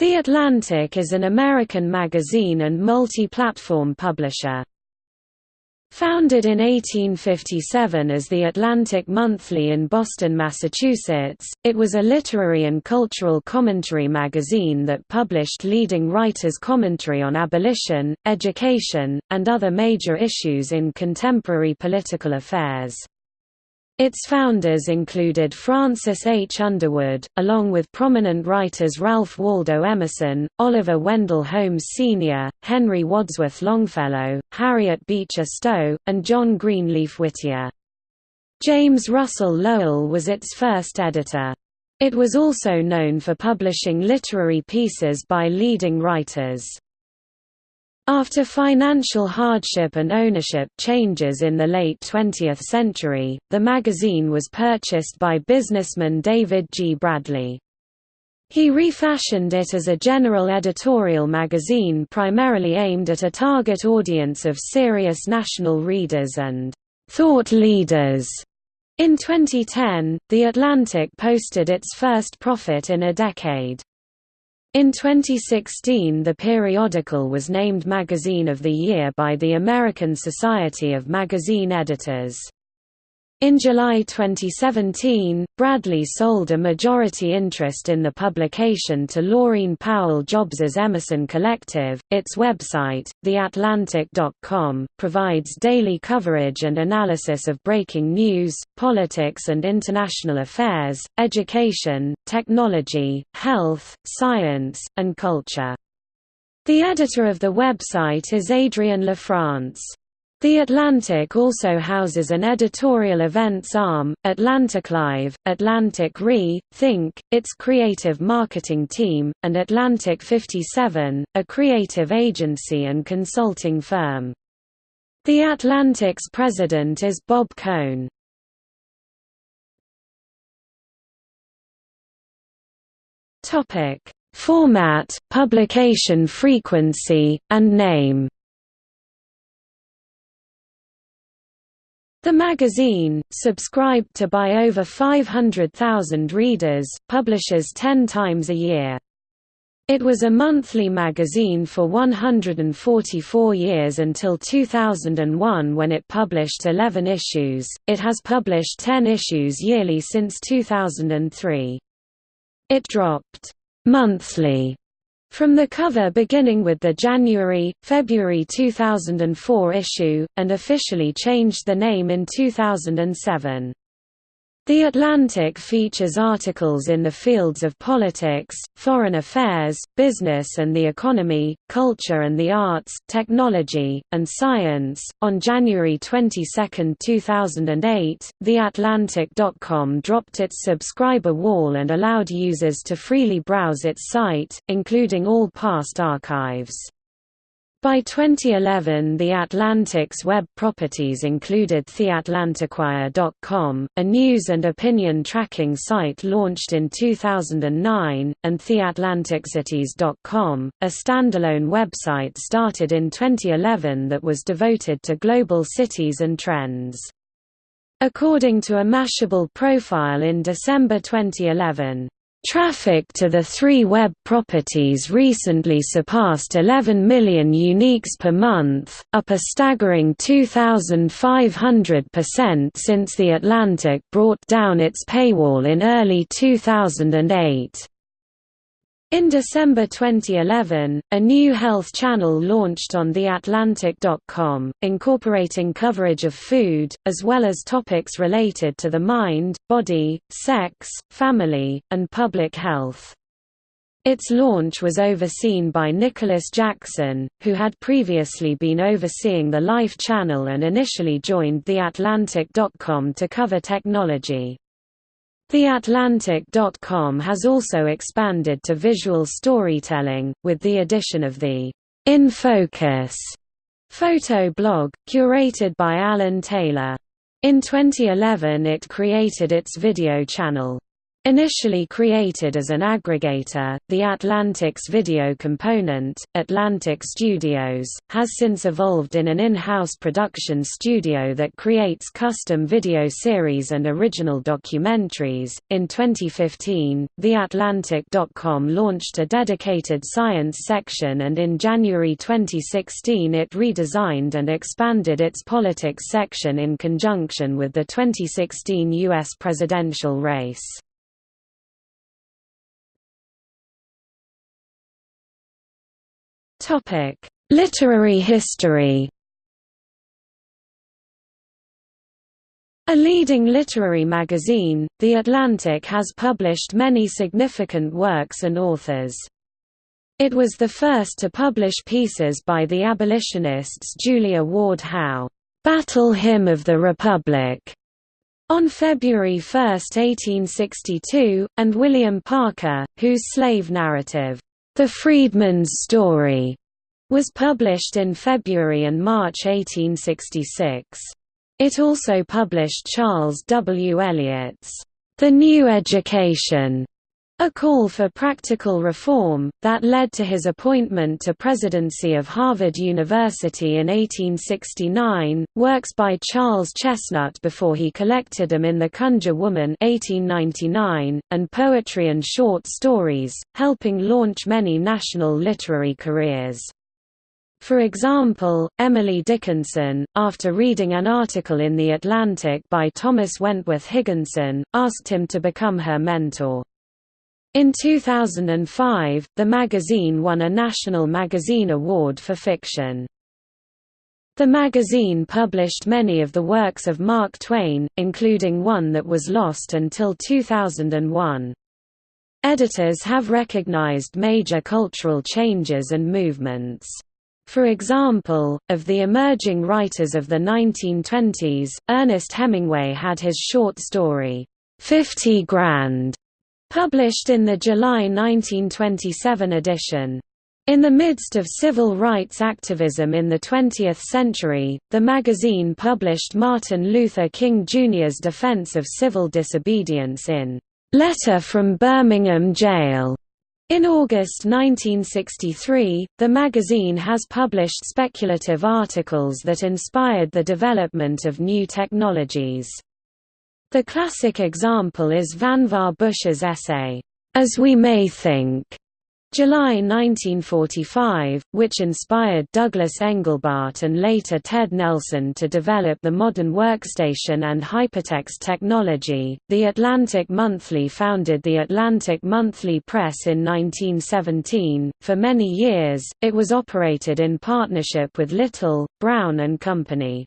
The Atlantic is an American magazine and multi-platform publisher. Founded in 1857 as the Atlantic Monthly in Boston, Massachusetts, it was a literary and cultural commentary magazine that published leading writers' commentary on abolition, education, and other major issues in contemporary political affairs. Its founders included Francis H. Underwood, along with prominent writers Ralph Waldo Emerson, Oliver Wendell Holmes Sr., Henry Wadsworth Longfellow, Harriet Beecher Stowe, and John Greenleaf Whittier. James Russell Lowell was its first editor. It was also known for publishing literary pieces by leading writers. After financial hardship and ownership changes in the late 20th century, the magazine was purchased by businessman David G. Bradley. He refashioned it as a general editorial magazine primarily aimed at a target audience of serious national readers and thought leaders. In 2010, The Atlantic posted its first profit in a decade. In 2016 the periodical was named Magazine of the Year by the American Society of Magazine Editors. In July 2017, Bradley sold a majority interest in the publication to Laurene Powell Jobs's Emerson Collective. Its website, theatlantic.com, provides daily coverage and analysis of breaking news, politics and international affairs, education, technology, health, science, and culture. The editor of the website is Adrienne LaFrance. The Atlantic also houses an editorial events arm, Atlantic Live, Atlantic Re, Think, its creative marketing team, and Atlantic 57, a creative agency and consulting firm. The Atlantic's president is Bob Cohn. Format, publication frequency, and name The magazine, subscribed to by over 500,000 readers, publishes 10 times a year. It was a monthly magazine for 144 years until 2001 when it published 11 issues. It has published 10 issues yearly since 2003. It dropped monthly from the cover beginning with the January, February 2004 issue, and officially changed the name in 2007. The Atlantic features articles in the fields of politics, foreign affairs, business and the economy, culture and the arts, technology, and science. On January 22, 2008, TheAtlantic.com dropped its subscriber wall and allowed users to freely browse its site, including all past archives. By 2011 The Atlantic's web properties included TheAtlanticWire.com, a news and opinion tracking site launched in 2009, and TheAtlanticCities.com, a standalone website started in 2011 that was devoted to global cities and trends. According to a Mashable profile in December 2011, Traffic to the three web properties recently surpassed 11 million uniques per month, up a staggering 2,500% since The Atlantic brought down its paywall in early 2008. In December 2011, a new health channel launched on TheAtlantic.com, incorporating coverage of food, as well as topics related to the mind, body, sex, family, and public health. Its launch was overseen by Nicholas Jackson, who had previously been overseeing the Life channel and initially joined TheAtlantic.com to cover technology. TheAtlantic.com has also expanded to visual storytelling, with the addition of the In Focus photo blog, curated by Alan Taylor. In 2011 it created its video channel. Initially created as an aggregator, the Atlantic's video component, Atlantic Studios, has since evolved in an in-house production studio that creates custom video series and original documentaries. In 2015, TheAtlantic.com launched a dedicated science section and in January 2016 it redesigned and expanded its politics section in conjunction with the 2016 U.S. presidential race. Topic: Literary history. A leading literary magazine, The Atlantic has published many significant works and authors. It was the first to publish pieces by the abolitionists Julia Ward Howe, "'Battle Hymn of the Republic' on February 1, 1862, and William Parker, whose slave narrative, "'The Freedman's Story' was published in February and March 1866. It also published Charles W. Eliot's The New Education, a call for practical reform, that led to his appointment to presidency of Harvard University in 1869, works by Charles Chesnutt before he collected them in The Conjure Woman 1899, and poetry and short stories, helping launch many national literary careers. For example, Emily Dickinson, after reading an article in The Atlantic by Thomas Wentworth Higginson, asked him to become her mentor. In 2005, the magazine won a National Magazine Award for fiction. The magazine published many of the works of Mark Twain, including one that was lost until 2001. Editors have recognized major cultural changes and movements. For example, of the emerging writers of the 1920s, Ernest Hemingway had his short story, Fifty Grand, published in the July 1927 edition. In the midst of civil rights activism in the 20th century, the magazine published Martin Luther King Jr.'s defense of civil disobedience in Letter from Birmingham Jail, in August 1963, the magazine has published speculative articles that inspired the development of new technologies. The classic example is Vannevar Bush's essay, As We May Think, July 1945, which inspired Douglas Engelbart and later Ted Nelson to develop the modern workstation and hypertext technology. The Atlantic Monthly founded the Atlantic Monthly Press in 1917. For many years, it was operated in partnership with Little, Brown and Company.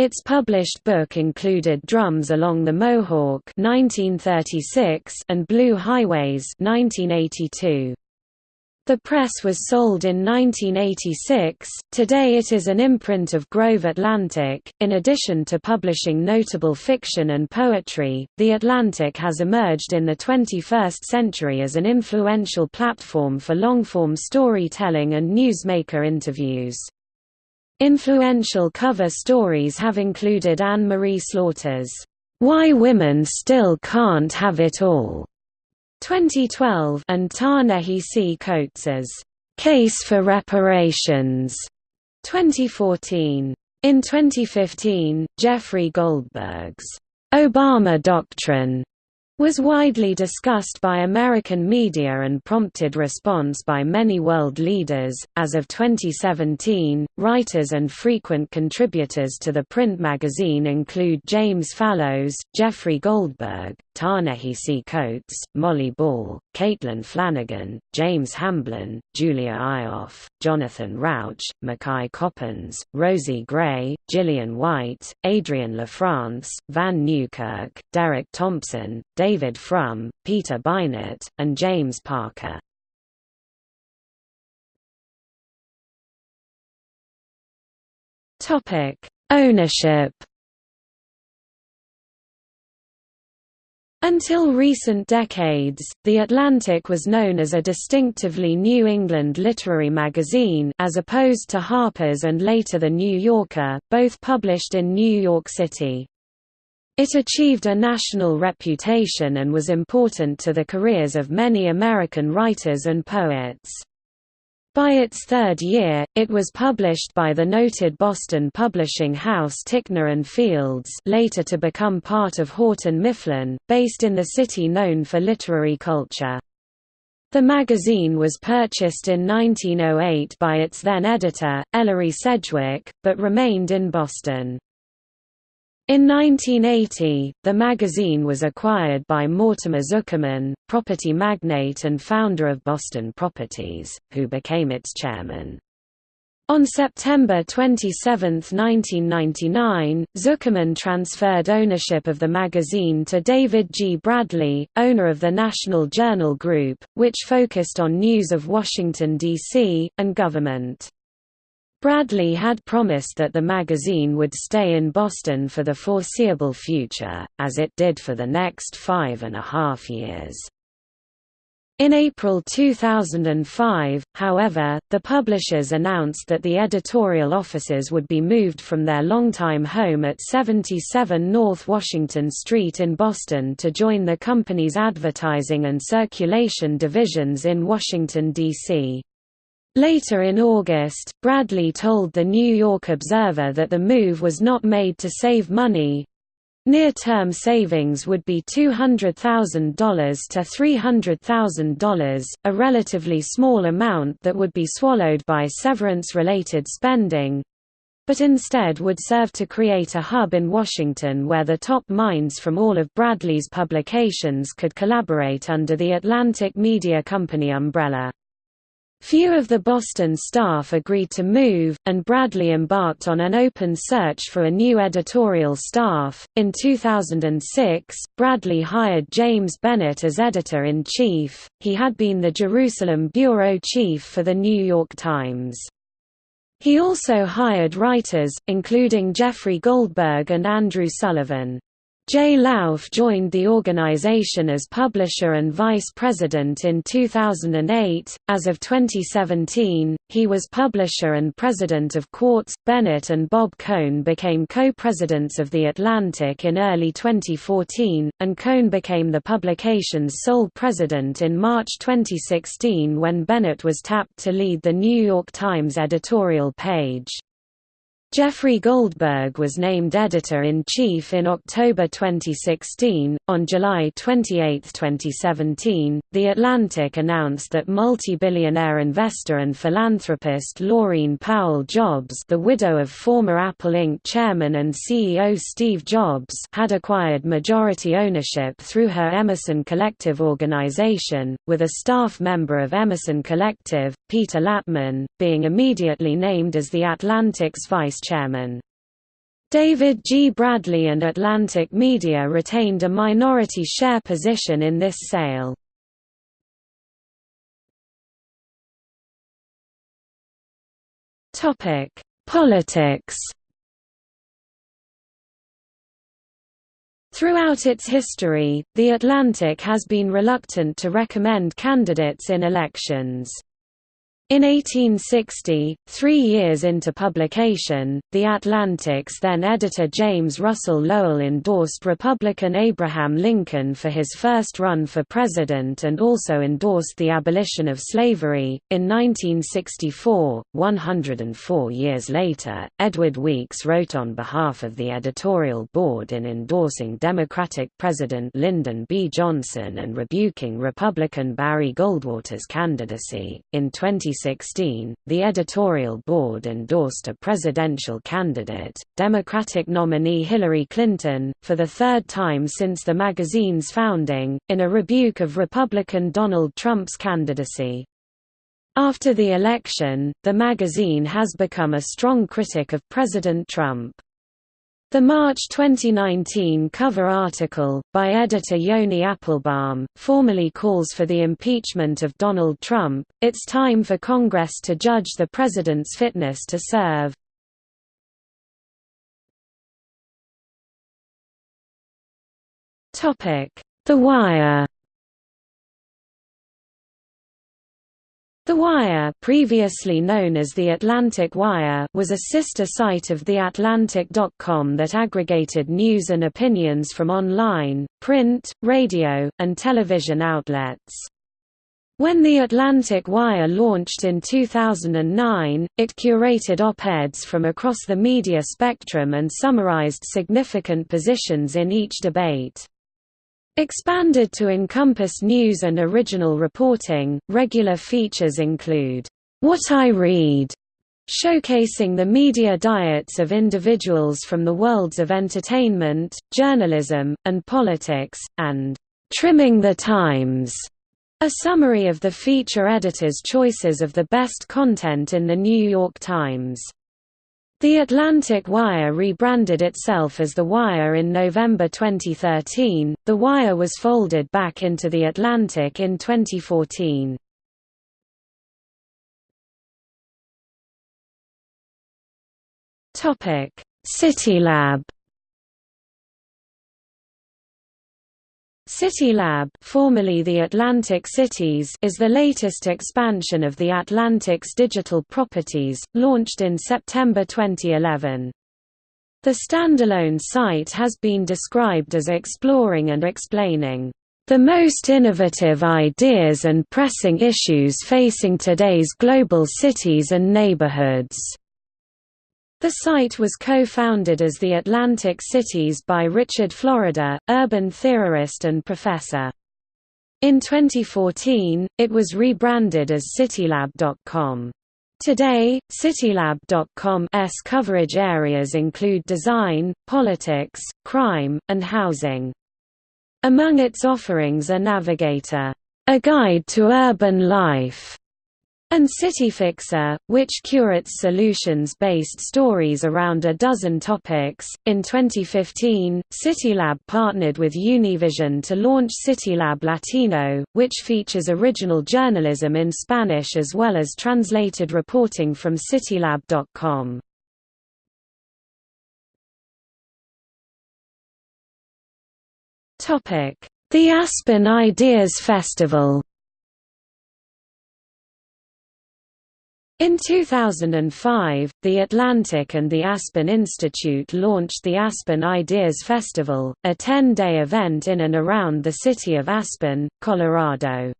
Its published book included Drums Along the Mohawk 1936 and Blue Highways 1982. The press was sold in 1986. Today it is an imprint of Grove Atlantic. In addition to publishing notable fiction and poetry, The Atlantic has emerged in the 21st century as an influential platform for long-form storytelling and newsmaker interviews. Influential cover stories have included Anne Marie Slaughter's Why Women Still Can't Have It All 2012 and Ta-Nehisi C. Coates's Case for Reparations 2014. In 2015, Jeffrey Goldberg's Obama Doctrine was widely discussed by American media and prompted response by many world leaders. As of 2017, writers and frequent contributors to the print magazine include James Fallows, Jeffrey Goldberg, Ta-Nehisi Coates, Molly Ball, Caitlin Flanagan, James Hamblin, Julia Ioffe, Jonathan Rauch, McKay Coppins, Rosie Gray, Gillian White, Adrienne LaFrance, Vann Newkirk, Derek Thompson, David Frum, Peter Beinart, and James Parker. Topic: Ownership. Until recent decades, The Atlantic was known as a distinctively New England literary magazine as opposed to Harper's and later The New Yorker, both published in New York City. It achieved a national reputation and was important to the careers of many American writers and poets. By its third year, it was published by the noted Boston publishing house Ticknor and Fields later to become part of Houghton Mifflin, based in the city known for literary culture. The magazine was purchased in 1908 by its then editor, Ellery Sedgwick, but remained in Boston. In 1980, the magazine was acquired by Mortimer Zuckerman, property magnate and founder of Boston Properties, who became its chairman. On September 27, 1999, Zuckerman transferred ownership of the magazine to David G. Bradley, owner of the National Journal Group, which focused on news of Washington, D.C., and government. Bradley had promised that the magazine would stay in Boston for the foreseeable future, as it did for the next five and a half years. In April 2005, however, the publishers announced that the editorial offices would be moved from their longtime home at 77 North Washington Street in Boston to join the company's advertising and circulation divisions in Washington, D.C. Later in August, Bradley told the New York Observer that the move was not made to save money. Near-term savings would be $200,000 to $300,000, a relatively small amount that would be swallowed by severance-related spending, but instead would serve to create a hub in Washington where the top minds from all of Bradley's publications could collaborate under the Atlantic Media Company umbrella. Few of the Boston staff agreed to move, and Bradley embarked on an open search for a new editorial staff. In 2006, Bradley hired James Bennet as editor in chief, he had been the Jerusalem bureau chief for The New York Times. He also hired writers, including Jeffrey Goldberg and Andrew Sullivan. Jay Lauf joined the organization as publisher and vice president in 2008. As of 2017, he was publisher and president of Quartz. Bennet and Bob Cohn became co presidents of The Atlantic in early 2014, and Cohn became the publication's sole president in March 2016 when Bennet was tapped to lead the New York Times editorial page. Jeffrey Goldberg was named editor-in-chief in October 2016. On July 28, 2017, The Atlantic announced that multi-billionaire investor and philanthropist Laurene Powell Jobs, the widow of former Apple Inc. chairman and CEO Steve Jobs, had acquired majority ownership through her Emerson Collective organization, with a staff member of Emerson Collective, Peter Lattman, being immediately named as the Atlantic's vice chairman. David G. Bradley and Atlantic Media retained a minority share position in this sale. Politics Throughout its history, The Atlantic has been reluctant to recommend candidates in elections. In 1860, three years into publication, The Atlantic's then-editor James Russell Lowell endorsed Republican Abraham Lincoln for his first run for president and also endorsed the abolition of slavery. In 1964, 104 years later, Edward Weeks wrote on behalf of the editorial board in endorsing Democratic President Lyndon B. Johnson and rebuking Republican Barry Goldwater's candidacy. In 20 2016, the editorial board endorsed a presidential candidate, Democratic nominee Hillary Clinton, for the third time since the magazine's founding, in a rebuke of Republican Donald Trump's candidacy. After the election, the magazine has become a strong critic of President Trump. The March 2019 cover article, by editor Yoni Appelbaum, formally calls for the impeachment of Donald Trump. It's time for Congress to judge the president's fitness to serve. The Wire The Wire previously known as The Atlantic Wire was a sister site of TheAtlantic.com that aggregated news and opinions from online, print, radio, and television outlets. When The Atlantic Wire launched in 2009, it curated op-eds from across the media spectrum and summarized significant positions in each debate. Expanded to encompass news and original reporting, regular features include, "'What I Read' showcasing the media diets of individuals from the worlds of entertainment, journalism, and politics, and "'Trimming the Times' a summary of the feature editor's choices of the best content in The New York Times. The Atlantic Wire rebranded itself as The Wire in November 2013. The Wire was folded back into The Atlantic in 2014. Topic: CityLab CityLab formerly the Atlantic Cities is the latest expansion of the Atlantic's digital properties, launched in September 2011. The standalone site has been described as exploring and explaining the most innovative ideas and pressing issues facing today's global cities and neighborhoods. The site was co-founded as the Atlantic Cities by Richard Florida, urban theorist and professor. In 2014, it was rebranded as CityLab.com. Today, CityLab.com's coverage areas include design, politics, crime, and housing. Among its offerings are Navigator, a guide to urban life, and CityFixer, which curates solutions-based stories around a dozen topics. In 2015, CityLab partnered with Univision to launch CityLab Latino, which features original journalism in Spanish as well as translated reporting from citylab.com. Topic: The Aspen Ideas Festival In 2005, The Atlantic and the Aspen Institute launched the Aspen Ideas Festival, a 10-day event in and around the city of Aspen, Colorado.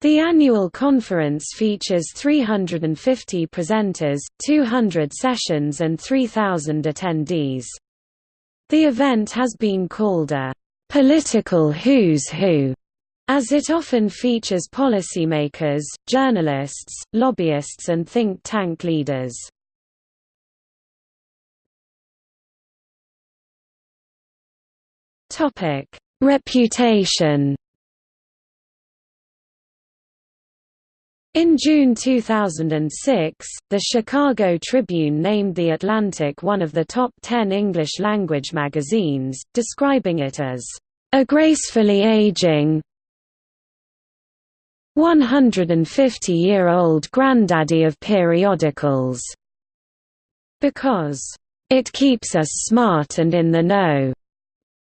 The annual conference features 350 presenters, 200 sessions and 3,000 attendees. The event has been called a political who's who as it often features policymakers, journalists, lobbyists and think tank leaders. Reputation In June 2006, the Chicago Tribune named The Atlantic one of the top 10 English-language magazines, describing it as, "...a gracefully aging, 150-year-old granddaddy of periodicals. Because, "...it keeps us smart and in the know."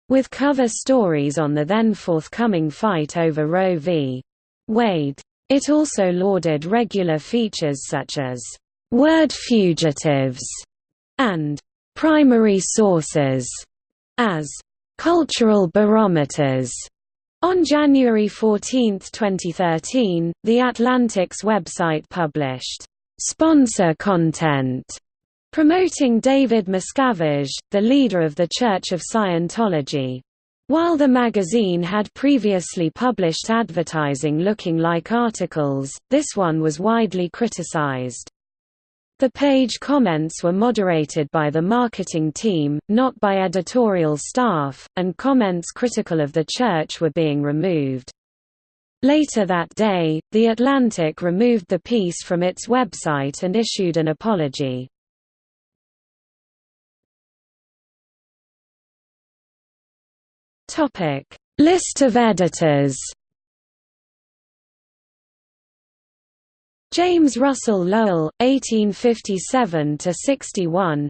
With cover stories on the then forthcoming fight over Roe v. Wade. It also lauded regular features such as, "...word fugitives", and "...primary sources", as "...cultural barometers", on January 14, 2013, The Atlantic's website published, "...sponsor content", promoting David Miscavige, the leader of the Church of Scientology. While the magazine had previously published advertising looking like articles, this one was widely criticized. The page comments were moderated by the marketing team, not by editorial staff, and comments critical of the church were being removed. Later that day, The Atlantic removed the piece from its website and issued an apology. List of editors James Russell Lowell, 1857–61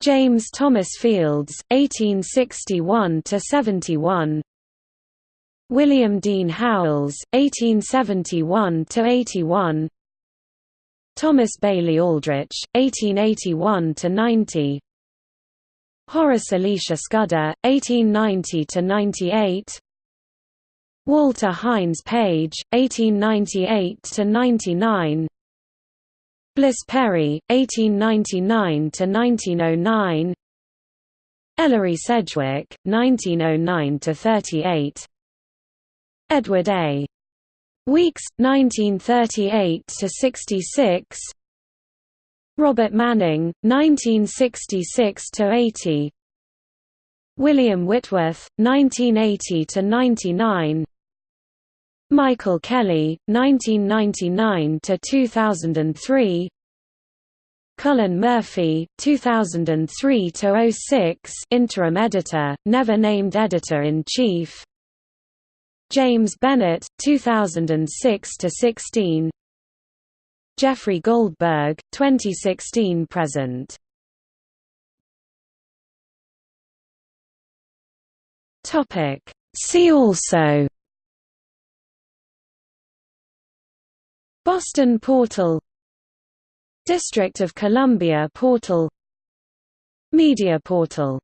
James Thomas Fields, 1861–71 William Dean Howells, 1871–81 Thomas Bailey Aldrich, 1881–90 Horace Elisha Scudder, 1890–98 Walter Hines Page, 1898–99 Bliss Perry, 1899–1909 Ellery Sedgwick, 1909–38 Edward A. Weeks, 1938–66 Robert Manning, 1966–80 William Whitworth, 1980–99 Michael Kelly, 1999 to 2003. Cullen Murphy, 2003 to 06, interim editor, never named editor-in-chief James Bennet, 2006 to 16. Jeffrey Goldberg, 2016–present Topic. See also Boston Portal District of Columbia Portal Media Portal